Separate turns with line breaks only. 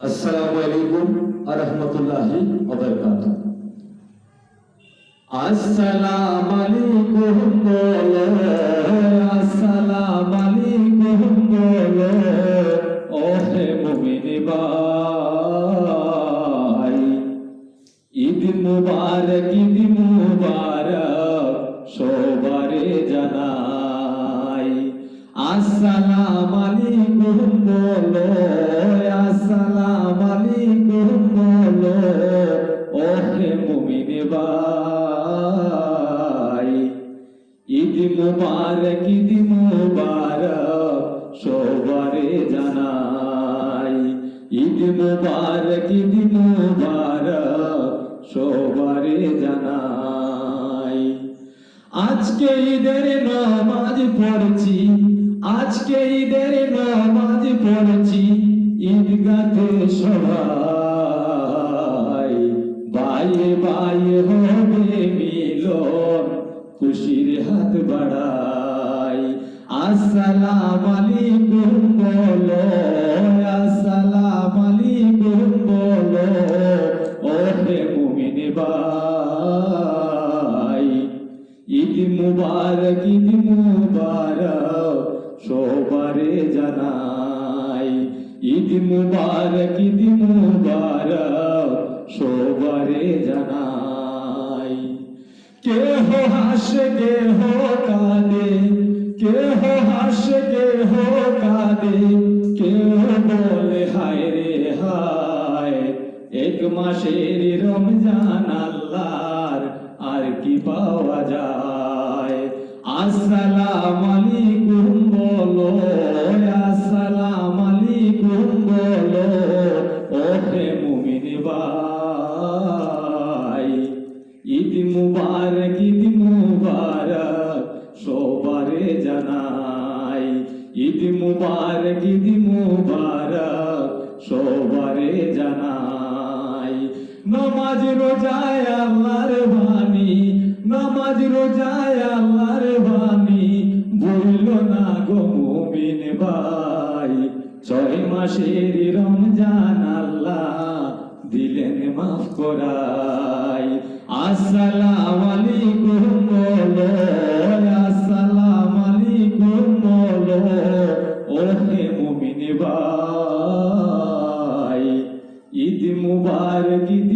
আসসালামু আলাইকুম ওয়া রাহমাতুল্লাহি ওয়া বারাকাতুহু। আসসালামু আলাইকুম বলো, আসসালামু আলাইকুম বলো ও হে মুমিন ভাই, ঈদ মুবারক ঈদ মুবারক সবারে জানাই। আসসালাম আলাইকুম বলো মুবারক ঈদ মুবারক সবারে জানাই। ঈদ মুবারক ঈদ মুবারক সবারে জানাই। আজকে ঈদের নামাজ পড়ছি, আজকে ঈদের নামাজ পড়ছি ঈদগাতে সবাই। খুশির হাত বাড়াই। আসসালাম আলাইকুম বলো, আসসালাম আলাইকুম বলো ও হে মুমিন ভাই। ঈদ মুবারক ঈদ মুবারক সবারে জানাই। ঈদ মুবারক ঈদ মুবারক সবারে জানাই। হাসে কেহ কাঁদে, কেহ হাসে কেহ কাঁদে, কেহ বলে, হায় রে, হায়, এক মাসের রমজান আল্লাহর আর কি পাওয়া যায়? আসসালাম আলাইকুম বলো, আসসালাম আলাইকুম বলো ও হে মুমিন ভাই, ঈদ মুবারক, ঈদ মুবারক সবারে জানাই। নামাজ রোজায় আল্লাহর বাণী, নামাজ রোজায় আল্লাহর বাণী। না গো মুমিন ভাই, ছয় মাসের রমজান আল্লাহ দিলেন মাফ করাই। আসসালামু আলাইকুম Hare